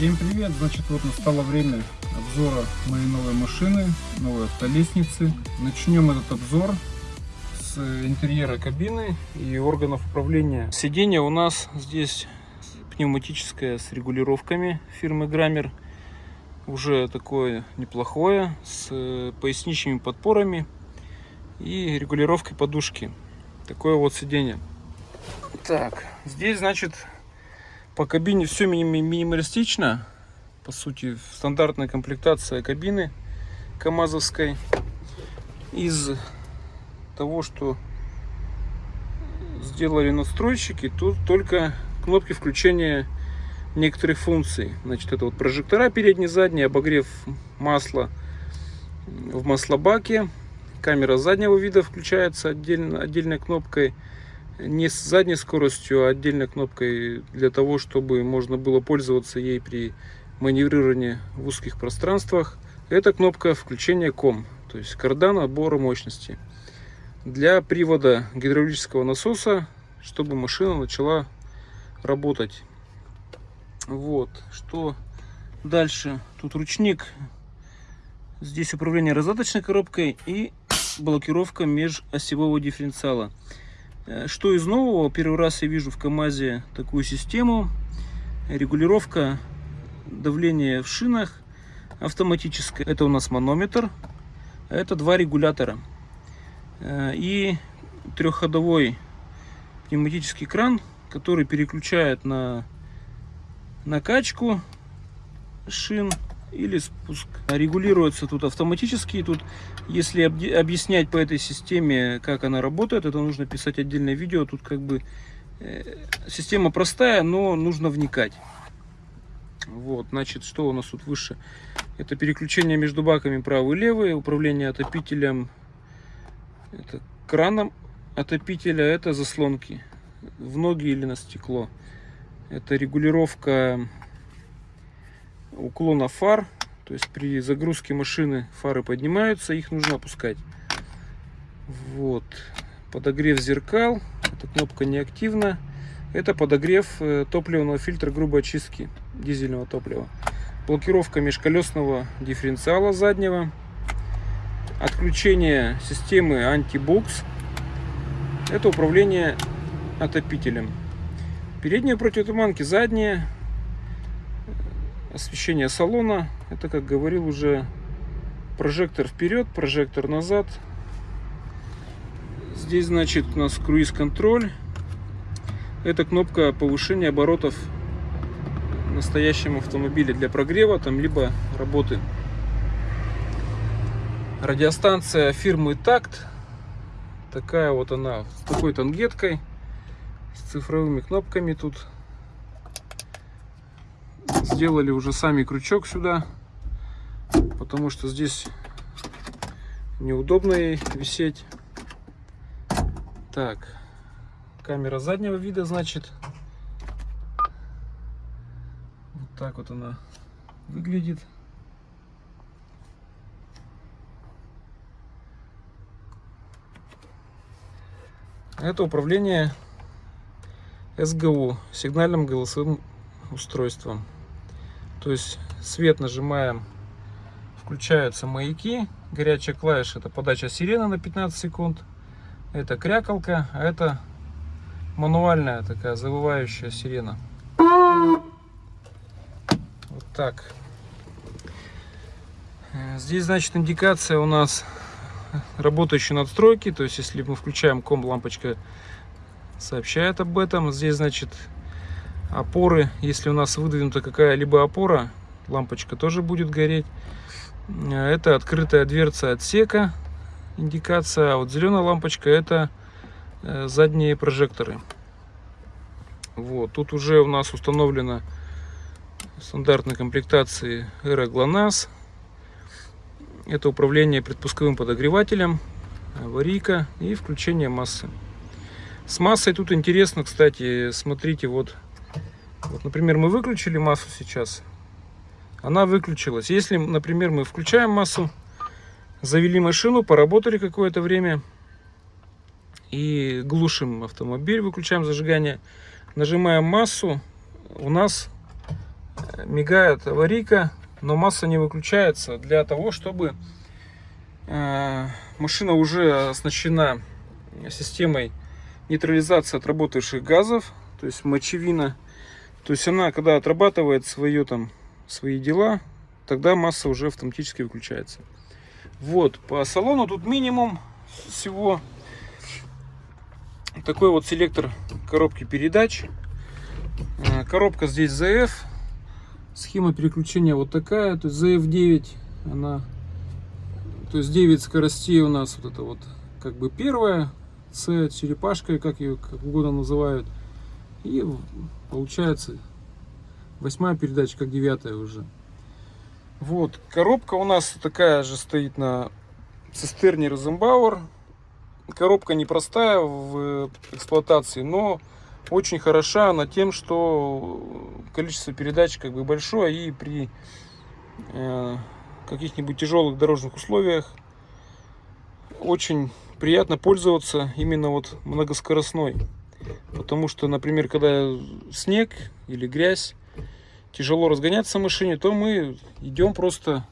Всем привет! Значит, вот настало время обзора моей новой машины, новой автолестницы. Начнем этот обзор с интерьера кабины и органов управления. Сиденье у нас здесь пневматическое с регулировками фирмы Граммер. Уже такое неплохое, с поясничными подпорами и регулировкой подушки. Такое вот сиденье. Так, здесь, значит, по кабине все минималистично. По сути, стандартная комплектация кабины КАМАЗовской. Из того, что сделали настройщики, тут только кнопки включения некоторых функций. Значит, это вот прожектора передний, задний, обогрев масла в маслобаке. Камера заднего вида включается отдельно, отдельной кнопкой не с задней скоростью, а отдельной кнопкой для того, чтобы можно было пользоваться ей при маневрировании в узких пространствах. Это кнопка включения ком, то есть кардан отбора мощности. Для привода гидравлического насоса, чтобы машина начала работать. Вот, что дальше? Тут ручник. Здесь управление раздаточной коробкой и блокировка межосевого дифференциала. Э, что из нового? Первый раз я вижу в КАМАЗе такую систему. Регулировка давления в шинах автоматическая. Это у нас манометр. Это два регулятора. Э, и трехходовой пневматический кран, который переключает на накачку шин или спуск. Регулируется тут автоматически. Тут, если объяснять по этой системе, как она работает, это нужно писать отдельное видео. Тут как бы э, система простая, но нужно вникать. Вот, значит, что у нас тут выше? Это переключение между баками правый и левый, управление отопителем, это краном отопителя, это заслонки в ноги или на стекло. Это регулировка уклона фар. То есть при загрузке машины фары поднимаются, их нужно опускать. Вот. Подогрев зеркал. Эта кнопка неактивна. Это подогрев э, топливного фильтра грубой очистки дизельного топлива. Блокировка межколесного дифференциала заднего. Отключение системы антибукс. Это управление отопителем. Передние противотуманки, задние освещение салона. Это, как говорил уже, прожектор вперед, прожектор назад. Здесь, значит, у нас круиз-контроль. Это кнопка повышения оборотов в настоящем автомобиле для прогрева, там, либо работы. Радиостанция фирмы Такт. Такая вот она, с такой тангеткой, с цифровыми кнопками тут сделали уже сами крючок сюда, потому что здесь неудобно ей висеть. Так, камера заднего вида, значит. Вот так вот она выглядит. Это управление СГУ, сигнальным голосовым устройством. То есть свет нажимаем, включаются маяки. Горячая клавиша это подача сирены на 15 секунд. Это крякалка, а это мануальная такая завывающая сирена. Вот так. Здесь, значит, индикация у нас работающей надстройки. То есть, если мы включаем ком, лампочка сообщает об этом. Здесь, значит, опоры. Если у нас выдвинута какая-либо опора лампочка тоже будет гореть. Это открытая дверца отсека индикация а вот зеленая лампочка это э, задние прожекторы. Вот тут уже у нас установлена стандартной комплектации эра GLONASS это управление предпусковым подогревателем аварийка и включение массы. С массой тут интересно кстати смотрите вот вот, например, мы выключили массу сейчас. Она выключилась. Если, например, мы включаем массу, завели машину, поработали какое-то время и глушим автомобиль, выключаем зажигание, нажимаем массу, у нас мигает аварийка, но масса не выключается для того, чтобы э, машина уже оснащена системой нейтрализации отработавших газов, то есть мочевина. То есть она, когда отрабатывает свое, там, свои дела, тогда масса уже автоматически выключается. Вот, по салону тут минимум всего такой вот селектор коробки передач. Э, коробка здесь ZF. Схема переключения вот такая. То есть ZF9, она... То есть 9 скоростей у нас вот это вот как бы первая. С черепашкой, как ее как угодно называют. И получается восьмая передача, как девятая уже. Вот, коробка у нас такая же стоит на цистерне Розенбауэр. Коробка непростая в эксплуатации, но очень хороша она тем, что количество передач как бы большое и при э, каких-нибудь тяжелых дорожных условиях очень приятно пользоваться именно вот многоскоростной. Потому что, например, когда снег или грязь, тяжело разгоняться в машине, то мы идем просто,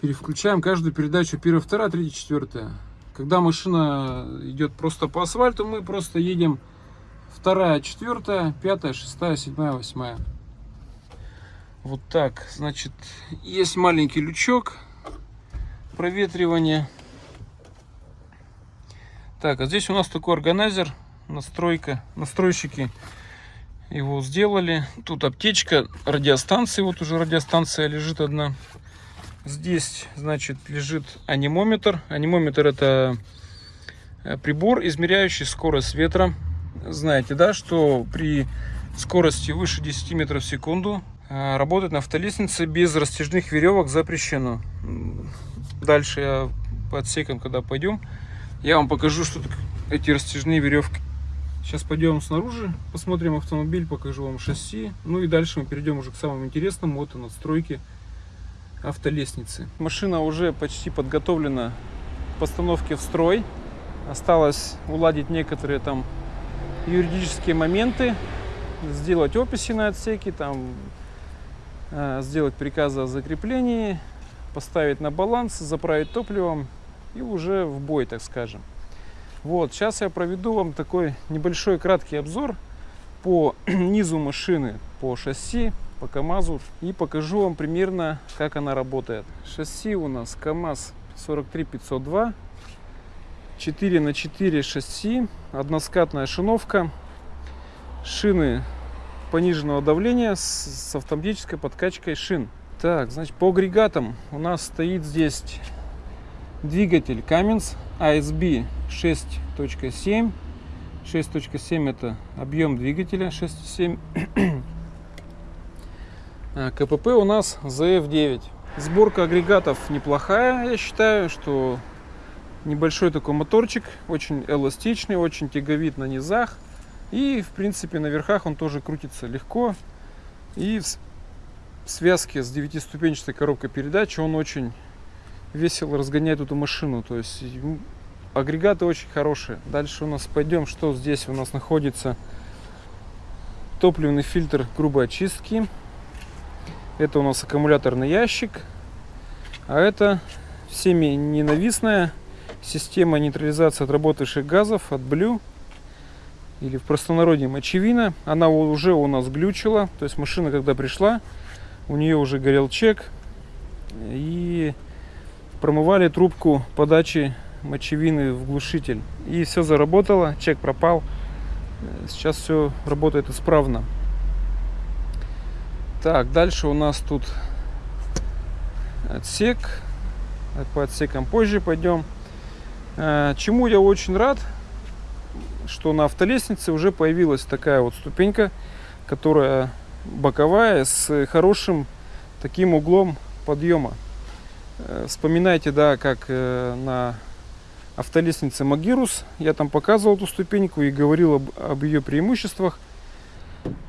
переключаем каждую передачу, первая, вторая, третья, четвертая. Когда машина идет просто по асфальту, мы просто едем вторая, четвертая, пятая, шестая, седьмая, восьмая. Вот так, значит, есть маленький лючок проветривания. Так, а здесь у нас такой органайзер, настройка, настройщики его сделали. Тут аптечка, радиостанции, вот уже радиостанция лежит одна. Здесь, значит, лежит анимометр. Анимометр это э, прибор, измеряющий скорость ветра. Знаете, да, что при скорости выше 10 метров в секунду э, работать на автолестнице без растяжных веревок запрещено. Дальше я по отсекам, когда пойдем, я вам покажу, что эти растяжные веревки. Сейчас пойдем снаружи, посмотрим автомобиль, покажу вам шасси. Ну и дальше мы перейдем уже к самому интересному, вот и настройке автолестницы. Машина уже почти подготовлена к постановке в строй. Осталось уладить некоторые там юридические моменты, сделать описи на отсеке, там, э, сделать приказы о закреплении, поставить на баланс, заправить топливом и уже в бой, так скажем. Вот, сейчас я проведу вам такой небольшой краткий обзор по низу машины, по шасси, по КАМАЗу и покажу вам примерно, как она работает. Шасси у нас КАМАЗ 43502, 4 на 4 шасси, односкатная шиновка, шины пониженного давления с, с автоматической подкачкой шин. Так, значит, по агрегатам у нас стоит здесь двигатель Cummins ASB 6.7 6.7 это объем двигателя 6.7 а, КПП у нас ZF9 сборка агрегатов неплохая я считаю что небольшой такой моторчик очень эластичный очень тяговит на низах. И в принципе на верхах он тоже крутится легко. И в связке с 9-ступенчатой коробкой передач он очень весело разгоняет эту машину то есть агрегаты очень хорошие. Дальше у нас пойдем, что здесь у нас находится топливный фильтр грубой очистки. Это у нас аккумуляторный ящик. А это всеми ненавистная система нейтрализации отработавших газов от Blue. Или в простонародье мочевина. Она уже у нас глючила. То есть машина, когда пришла, у нее уже горел чек. И промывали трубку подачи мочевины в глушитель. И все заработало, чек пропал. Сейчас все работает исправно. Так, дальше у нас тут отсек. По отсекам позже пойдем. Э, чему я очень рад, что на автолестнице уже появилась такая вот ступенька, которая боковая с хорошим таким углом подъема. Э, вспоминайте, да, как э, на автолестнице Магирус. Я там показывал эту ступеньку и говорил об, об ее преимуществах.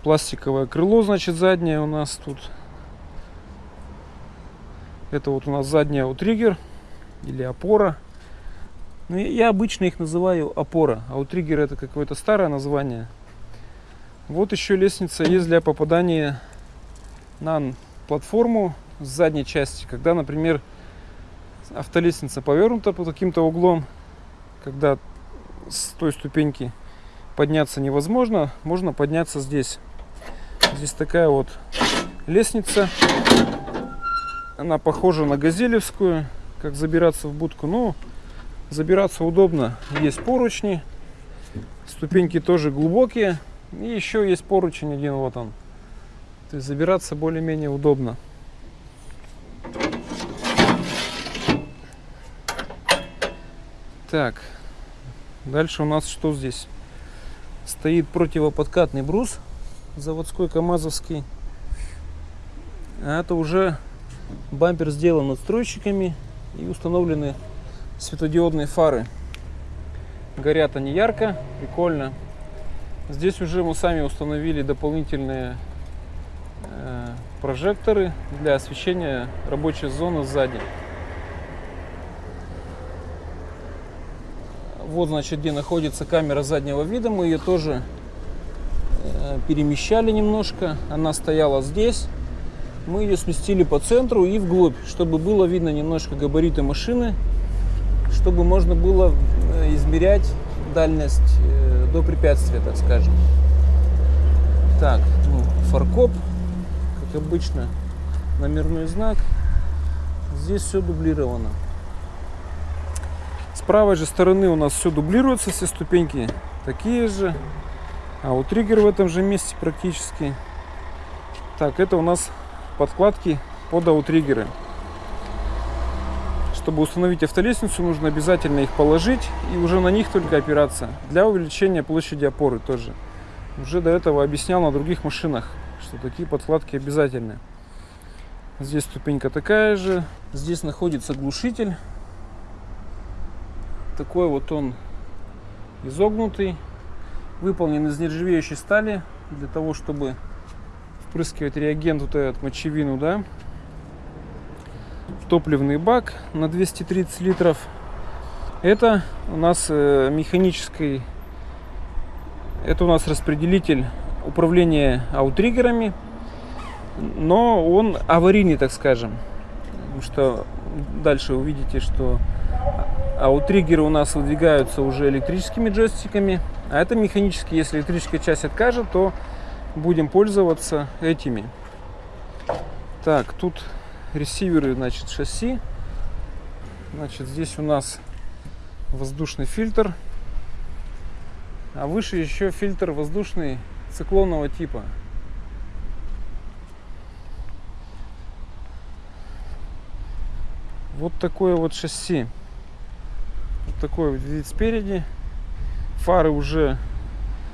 Пластиковое крыло, значит, заднее у нас тут. Это вот у нас задняя у триггер или опора. Ну, я обычно их называю опора, а у триггера это какое-то старое название. Вот еще лестница есть для попадания на платформу с задней части, когда, например, автолестница повернута под каким-то углом, когда с той ступеньки подняться невозможно, можно подняться здесь. Здесь такая вот лестница. Она похожа на газелевскую, как забираться в будку. Но забираться удобно. Есть поручни. Ступеньки тоже глубокие. И еще есть поручень один, вот он. То есть забираться более-менее удобно. Так, дальше у нас что здесь? Стоит противоподкатный брус заводской КАМАЗовский. А это уже бампер сделан надстройщиками и установлены светодиодные фары. Горят они ярко, прикольно. Здесь уже мы сами установили дополнительные э, прожекторы для освещения рабочей зоны сзади. Вот, значит, где находится камера заднего вида. Мы ее тоже э, перемещали немножко. Она стояла здесь. Мы ее сместили по центру и вглубь, чтобы было видно немножко габариты машины, чтобы можно было э, измерять дальность э, до препятствия, так скажем. Так, ну, фаркоп, как обычно, номерной знак. Здесь все дублировано. С правой же стороны у нас все дублируется, все ступеньки такие же. А у триггер в этом же месте практически. Так, это у нас подкладки под аутриггеры. Чтобы установить автолестницу, нужно обязательно их положить и уже на них только опираться. Для увеличения площади опоры тоже. Уже до этого объяснял на других машинах, что такие подкладки обязательны. Здесь ступенька такая же. Здесь находится глушитель такой вот он изогнутый, выполнен из нержавеющей стали для того, чтобы впрыскивать реагент вот этот мочевину, да. Топливный бак на 230 литров. Это у нас э, механический, это у нас распределитель управления аутриггерами, но он аварийный, так скажем. Потому что дальше увидите, что а у триггера у нас выдвигаются уже электрическими джойстиками. А это механические. Если электрическая часть откажет, то будем пользоваться этими. Так, тут ресиверы, значит, шасси. Значит, здесь у нас воздушный фильтр. А выше еще фильтр воздушный циклонного типа. Вот такое вот шасси. Вот такой вот вид спереди. Фары уже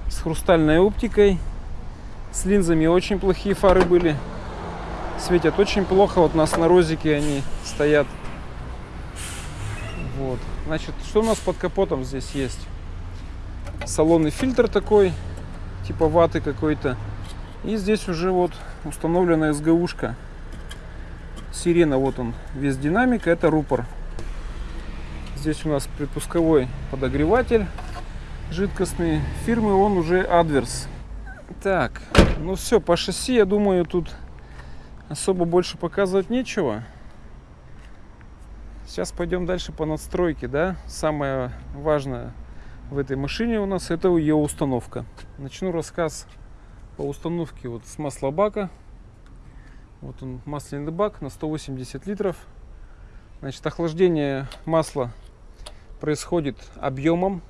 с хрустальной оптикой. С линзами очень плохие фары были. Светят очень плохо. Вот у нас на розике они стоят. Вот. Значит, что у нас под капотом здесь есть? Салонный фильтр такой, типа ваты какой-то. И здесь уже вот установлена СГУшка. Сирена, вот он, весь динамик, это рупор. Здесь у нас предпусковой подогреватель жидкостный. Фирмы он уже Advers. Так, ну все, по шасси, я думаю, тут особо больше показывать нечего. Сейчас пойдем дальше по надстройке, да. Самое важное в этой машине у нас это ее установка. Начну рассказ по установке вот с маслобака. Вот он масляный бак на 180 литров. Значит, охлаждение масла происходит объемом.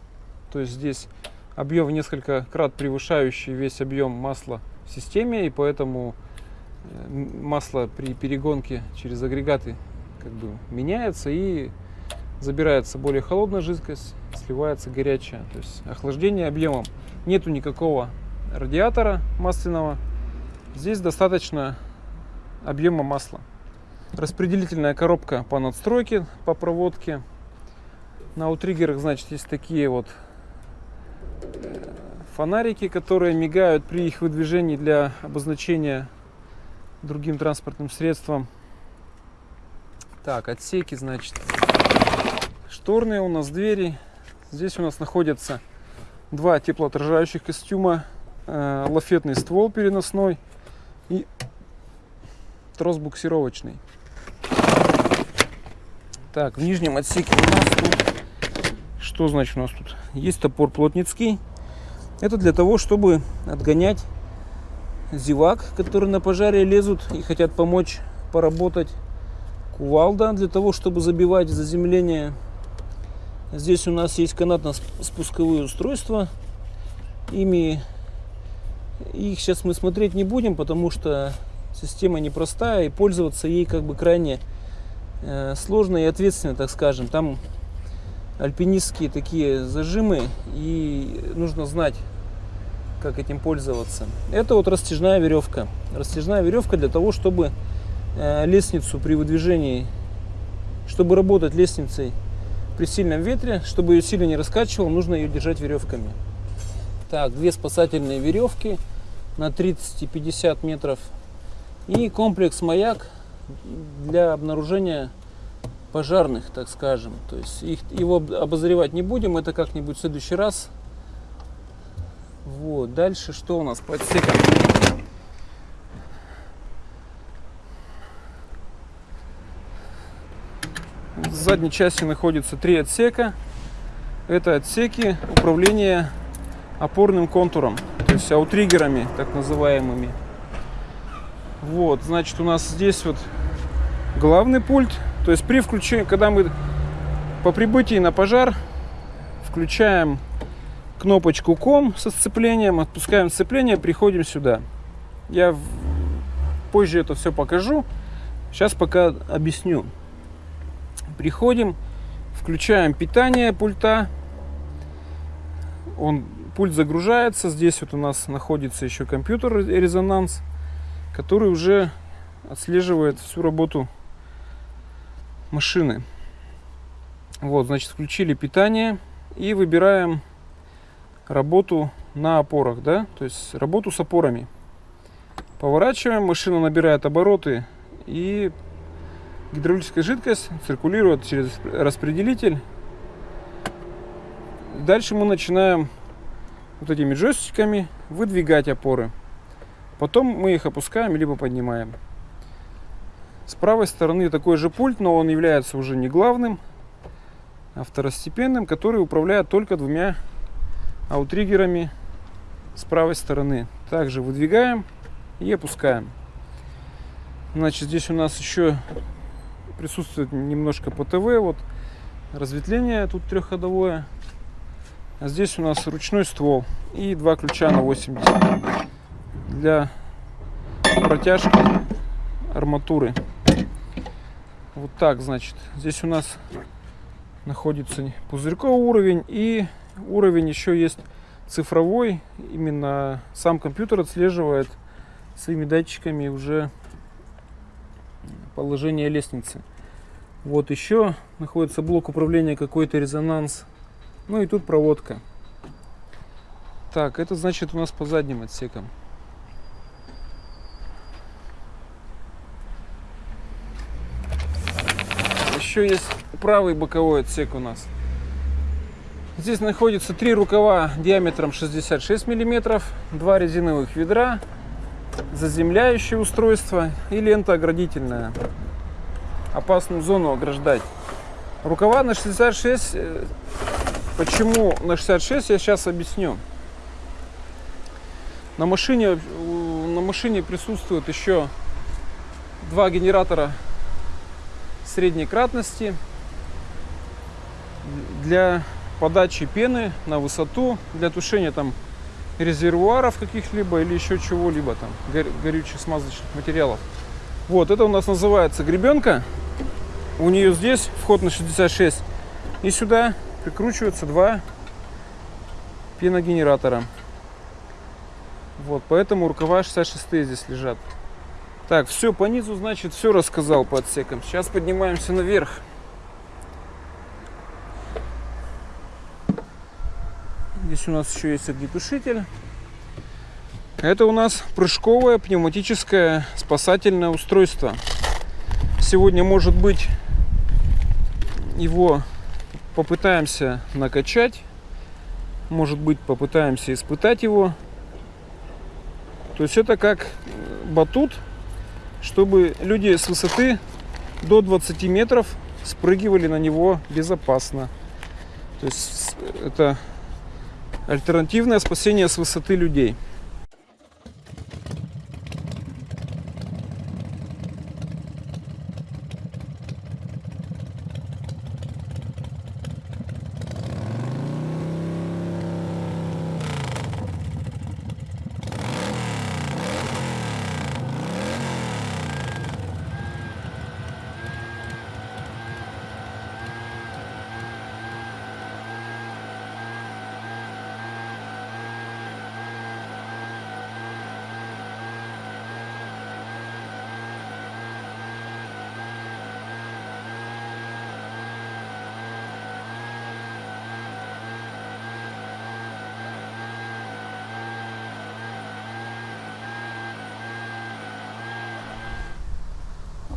То есть здесь объем несколько крат превышающий весь объем масла в системе. И поэтому э, масло при перегонке через агрегаты как бы меняется и забирается более холодная жидкость, сливается горячая. То есть охлаждение объемом. Нету никакого радиатора масляного. Здесь достаточно объема масла. Распределительная коробка по надстройке, по проводке. На аутриггерах, значит, есть такие вот э, фонарики, которые мигают при их выдвижении для обозначения другим транспортным средством. Так, отсеки, значит, шторные у нас двери. Здесь у нас находятся два теплоотражающих костюма, э, лафетный ствол переносной и трос буксировочный. Так, в нижнем отсеке у нас тут... Что значит у нас тут? Есть топор плотницкий. Это для того, чтобы отгонять зевак, которые на пожаре лезут и хотят помочь поработать. Кувалда для того, чтобы забивать заземление. Здесь у нас есть канатно-спусковые устройства. Ими их сейчас мы смотреть не будем, потому что система непростая и пользоваться ей как бы крайне э, сложно и ответственно, так скажем. Там альпинистские такие зажимы и нужно знать, как этим пользоваться. Это вот растяжная веревка. Растяжная веревка для того, чтобы э, лестницу при выдвижении, чтобы работать лестницей при сильном ветре, чтобы ее сильно не раскачивал, нужно ее держать веревками. Так, две спасательные веревки на 30 и 50 метров и комплекс маяк для обнаружения пожарных, так скажем. То есть их, его обозревать не будем, это как-нибудь в следующий раз. Вот, дальше что у нас по отсекам? В задней части находится три отсека. Это отсеки управления опорным контуром, то есть аутриггерами так называемыми. Вот, значит, у нас здесь вот главный пульт. То есть при включении, когда мы по прибытии на пожар включаем кнопочку ком со сцеплением, отпускаем сцепление, приходим сюда. Я позже это все покажу. Сейчас пока объясню. Приходим, включаем питание пульта. Он пульт загружается. Здесь вот у нас находится еще компьютер резонанс, который уже отслеживает всю работу машины. Вот, значит, включили питание и выбираем работу на опорах, да, то есть работу с опорами. Поворачиваем, машина набирает обороты и гидравлическая жидкость циркулирует через распределитель. Дальше мы начинаем вот этими джойстиками выдвигать опоры. Потом мы их опускаем либо поднимаем. С правой стороны такой же пульт, но он является уже не главным, а второстепенным, который управляет только двумя аутриггерами с правой стороны. Также выдвигаем и опускаем. Значит, здесь у нас еще присутствует немножко ПТВ, вот разветвление тут трехходовое. А здесь у нас ручной ствол и два ключа на 80 для протяжки арматуры. Вот так, значит. Здесь у нас находится пузырьковый уровень и уровень еще есть цифровой. Именно сам компьютер отслеживает своими датчиками уже положение лестницы. Вот еще находится блок управления какой-то резонанс ну и тут проводка. Так, это значит у нас по задним отсекам. Еще есть правый боковой отсек у нас. Здесь находится три рукава диаметром 66 миллиметров, два резиновых ведра, заземляющее устройство и лента оградительная. Опасную зону ограждать. Рукава на 66 Почему на 66, я сейчас объясню. На машине, на машине присутствует еще два генератора средней кратности для подачи пены на высоту, для тушения там резервуаров каких-либо или еще чего-либо там, горючих смазочных материалов. Вот, это у нас называется гребенка. У нее здесь вход на 66. И сюда прикручиваются два пеногенератора. Вот, поэтому рукава 66 здесь лежат. Так, все по низу, значит, все рассказал по отсекам. Сейчас поднимаемся наверх. Здесь у нас еще есть огнетушитель. Это у нас прыжковое пневматическое спасательное устройство. Сегодня может быть его попытаемся накачать. Может быть, попытаемся испытать его. То есть это как батут чтобы люди с высоты до 20 метров спрыгивали на него безопасно. То есть это альтернативное спасение с высоты людей.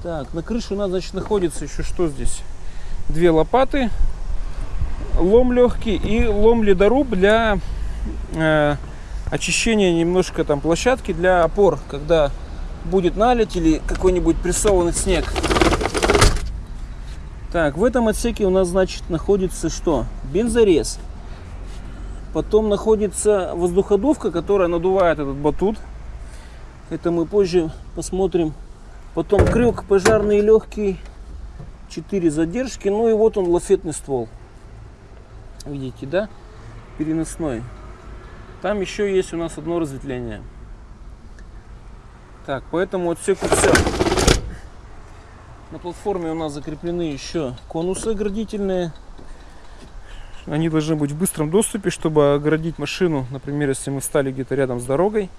Так, на крыше у нас, значит, находится еще что здесь? Две лопаты, лом легкий и лом ледоруб для э, очищения немножко там площадки для опор, когда будет налить или какой-нибудь прессованный снег. Так, в этом отсеке у нас, значит, находится что? Бензорез. Потом находится воздуходувка, которая надувает этот батут. Это мы позже посмотрим Потом крюк пожарный легкий. 4 задержки. Ну и вот он лафетный ствол. Видите, да? Переносной. Там еще есть у нас одно разветвление. Так, поэтому отсеку все. На платформе у нас закреплены еще конусы оградительные. Они должны быть в быстром доступе, чтобы оградить машину, например, если мы встали где-то рядом с дорогой.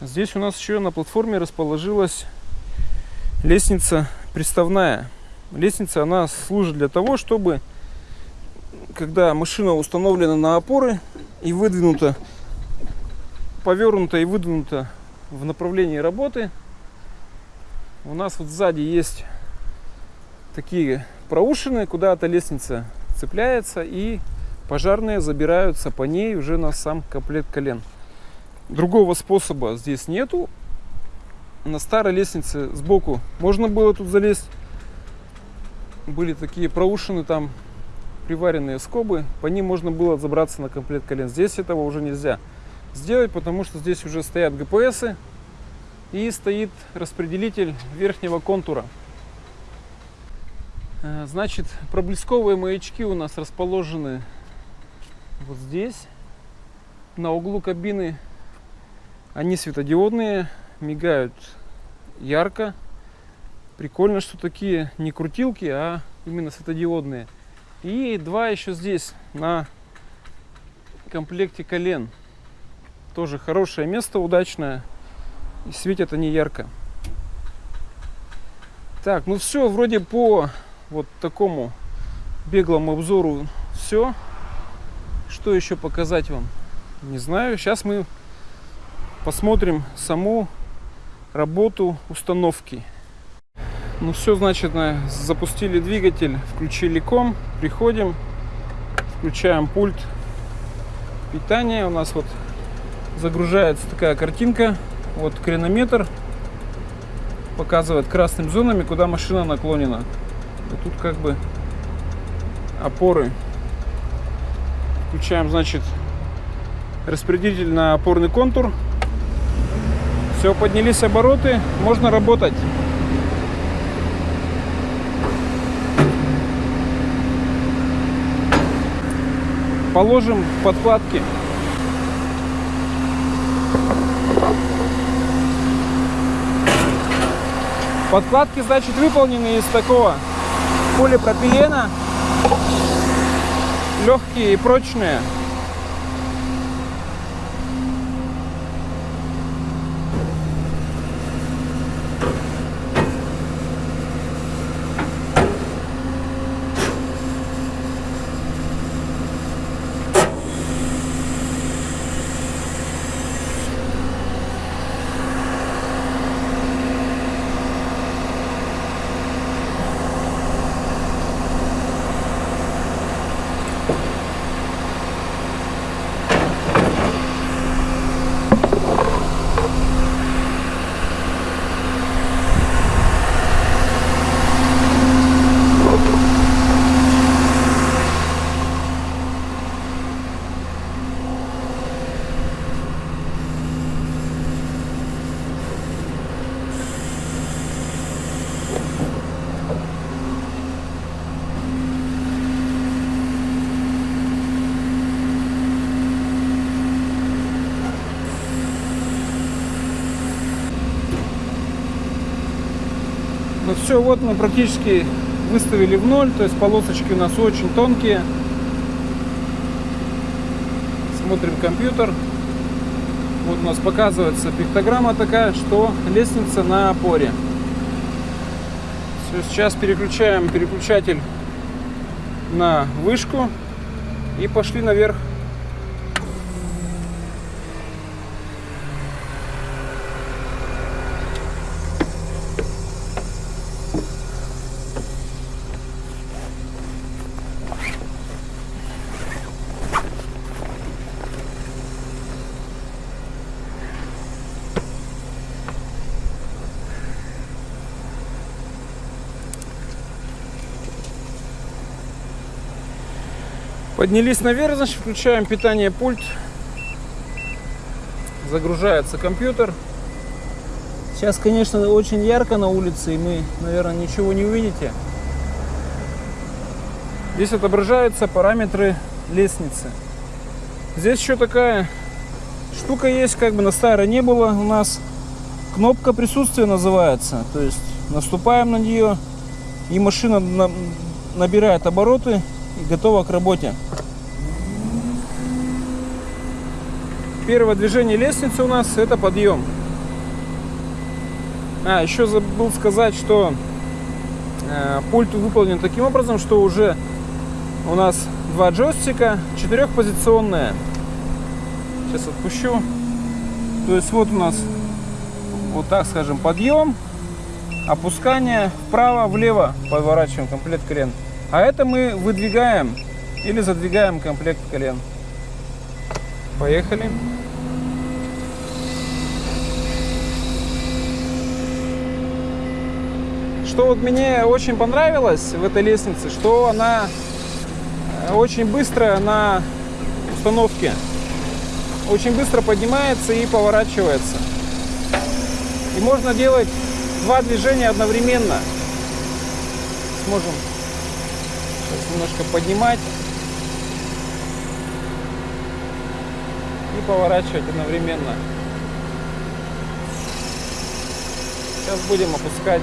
Здесь у нас еще на платформе расположилась лестница приставная. Лестница, она служит для того, чтобы, когда машина установлена на опоры и выдвинута, повернута и выдвинута в направлении работы, у нас вот сзади есть такие проушины, куда эта лестница цепляется, и пожарные забираются по ней уже на сам комплект колен. Другого способа здесь нету. На старой лестнице сбоку можно было тут залезть. Были такие проушины там, приваренные скобы. По ним можно было забраться на комплект колен. Здесь этого уже нельзя сделать, потому что здесь уже стоят ГПСы и стоит распределитель верхнего контура. Э, значит, проблесковые маячки у нас расположены вот здесь, на углу кабины они светодиодные, мигают ярко. Прикольно, что такие не крутилки, а именно светодиодные. И два еще здесь на комплекте колен. Тоже хорошее место, удачное. И светят они ярко. Так, ну все, вроде по вот такому беглому обзору все. Что еще показать вам? Не знаю. Сейчас мы посмотрим саму работу установки. Ну все, значит, запустили двигатель, включили ком, приходим, включаем пульт питания. У нас вот загружается такая картинка, вот кренометр показывает красными зонами, куда машина наклонена. И тут как бы опоры. Включаем, значит, распределитель на опорный контур. Все, поднялись обороты, можно работать. Положим подкладки. Подкладки, значит, выполнены из такого полипропилена. Легкие и прочные. Вот мы практически выставили в ноль, то есть полосочки у нас очень тонкие. Смотрим компьютер. Вот у нас показывается пиктограмма такая, что лестница на опоре. Все, сейчас переключаем переключатель на вышку и пошли наверх. Поднялись наверх, значит, включаем питание пульт. Загружается компьютер. Сейчас, конечно, очень ярко на улице, и мы, наверное, ничего не увидите. Здесь отображаются параметры лестницы. Здесь еще такая штука есть, как бы на старой не было у нас. Кнопка присутствия называется. То есть наступаем на нее, и машина набирает обороты и готова к работе. Первое движение лестницы у нас это подъем. А, еще забыл сказать, что э, пульт выполнен таким образом, что уже у нас два джойстика, четырехпозиционные. Сейчас отпущу. То есть вот у нас вот так скажем подъем, опускание вправо-влево поворачиваем комплект колен. А это мы выдвигаем или задвигаем комплект колен. Поехали. Что вот мне очень понравилось в этой лестнице, что она э, очень быстро на установке. Очень быстро поднимается и поворачивается. И можно делать два движения одновременно. Сможем Сейчас немножко поднимать и поворачивать одновременно. Сейчас будем опускать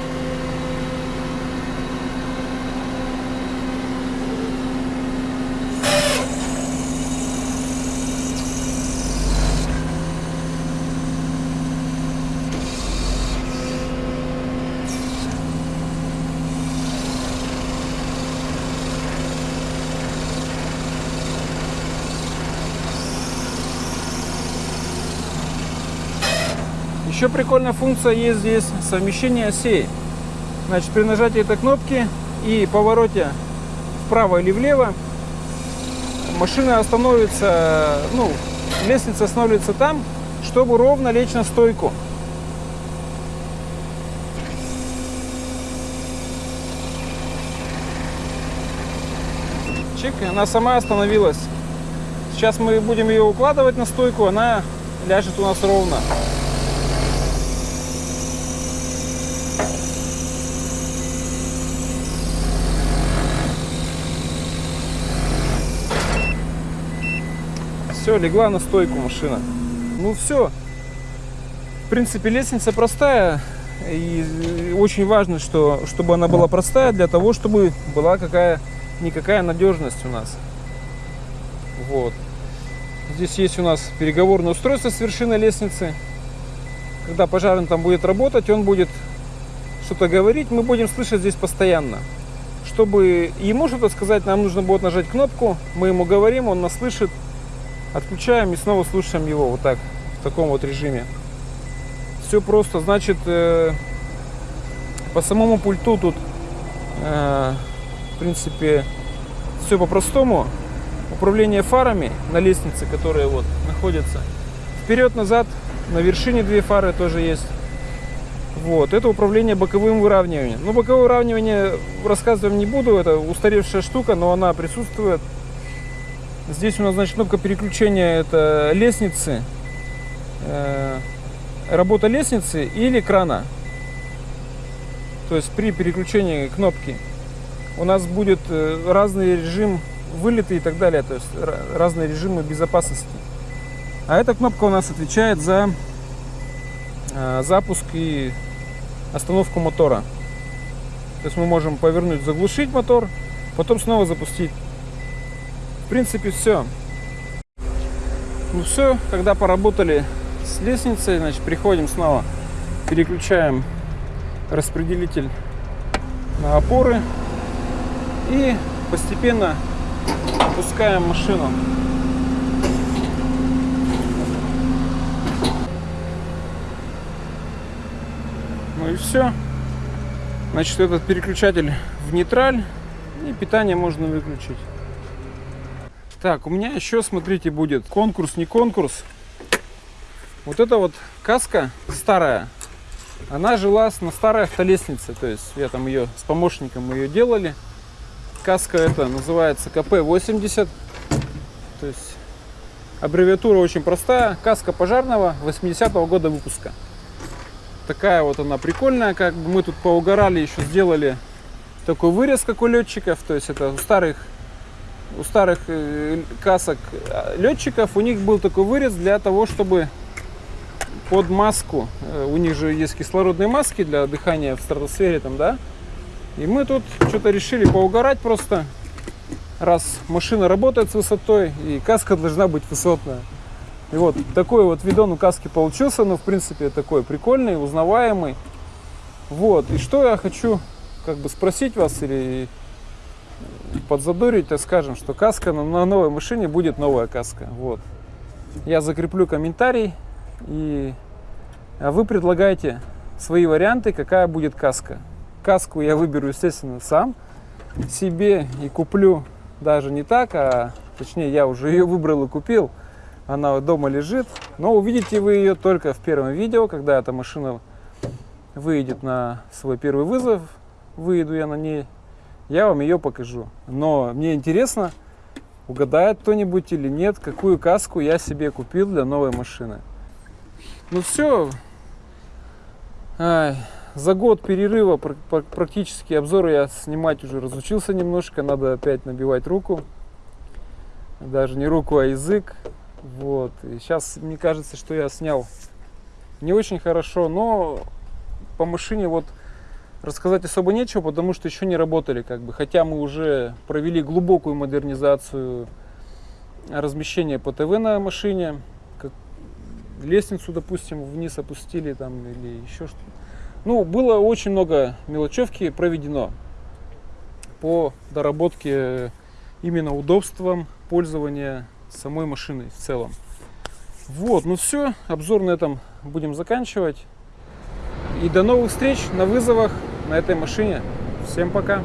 Еще прикольная функция есть здесь совмещение осей. Значит, при нажатии этой кнопки и повороте вправо или влево машина остановится, ну, лестница останавливается там, чтобы ровно лечь на стойку. Чик, она сама остановилась. Сейчас мы будем ее укладывать на стойку, она ляжет у нас ровно. Все, легла на стойку машина. Ну все. В принципе, лестница простая. И очень важно, что, чтобы она была простая для того, чтобы была какая никакая надежность у нас. Вот. Здесь есть у нас переговорное устройство с вершины лестницы. Когда пожарный там будет работать, он будет что-то говорить, мы будем слышать здесь постоянно. Чтобы ему что-то сказать, нам нужно будет нажать кнопку, мы ему говорим, он нас слышит, Отключаем и снова слушаем его вот так, в таком вот режиме. Все просто, значит, э, по самому пульту тут, э, в принципе, все по-простому. Управление фарами на лестнице, которые вот находятся. Вперед-назад, на вершине две фары тоже есть. Вот, это управление боковым выравниванием. Ну, боковое выравнивание рассказывать не буду, это устаревшая штука, но она присутствует. Здесь у нас, значит, кнопка переключения это лестницы, э, работа лестницы или крана. То есть при переключении кнопки у нас будет э, разный режим вылета и так далее, то есть разные режимы безопасности. А эта кнопка у нас отвечает за э, запуск и остановку мотора. То есть мы можем повернуть, заглушить мотор, потом снова запустить. В принципе, все. Ну все, когда поработали с лестницей, значит, приходим снова, переключаем распределитель на опоры и постепенно опускаем машину. Ну и все. Значит, этот переключатель в нейтраль и питание можно выключить. Так, у меня еще, смотрите, будет конкурс, не конкурс. Вот эта вот каска старая, она жила на старой автолестнице. То есть я там ее с помощником мы ее делали. Каска это называется КП-80. То есть аббревиатура очень простая. Каска пожарного 80-го года выпуска. Такая вот она прикольная. Как бы мы тут поугорали, еще сделали такой вырез, как у летчиков. То есть это у старых у старых э, касок э, летчиков у них был такой вырез для того, чтобы под маску, э, у них же есть кислородные маски для дыхания в стратосфере там, да, и мы тут что-то решили поугарать просто, раз машина работает с высотой, и каска должна быть высотная. И вот такой вот видон у каски получился, но ну, в принципе такой прикольный, узнаваемый. Вот, и что я хочу как бы спросить вас или подзадорить, так скажем, что каска на, новой машине будет новая каска. Вот. Я закреплю комментарий, и а вы предлагаете свои варианты, какая будет каска. Каску я выберу, естественно, сам себе и куплю даже не так, а точнее я уже ее выбрал и купил. Она дома лежит, но увидите вы ее только в первом видео, когда эта машина выйдет на свой первый вызов. Выйду я на ней я вам ее покажу. Но мне интересно, угадает кто-нибудь или нет, какую каску я себе купил для новой машины. Ну все, Ай, за год перерыва практически обзоры я снимать уже разучился немножко, надо опять набивать руку. Даже не руку, а язык. Вот. И сейчас мне кажется, что я снял не очень хорошо, но по машине вот рассказать особо нечего, потому что еще не работали, как бы. Хотя мы уже провели глубокую модернизацию размещения по ТВ на машине, как лестницу, допустим, вниз опустили там или еще что-то. Ну, было очень много мелочевки проведено по доработке именно удобством пользования самой машиной в целом. Вот, ну все, обзор на этом будем заканчивать. И до новых встреч на вызовах на этой машине. Всем пока!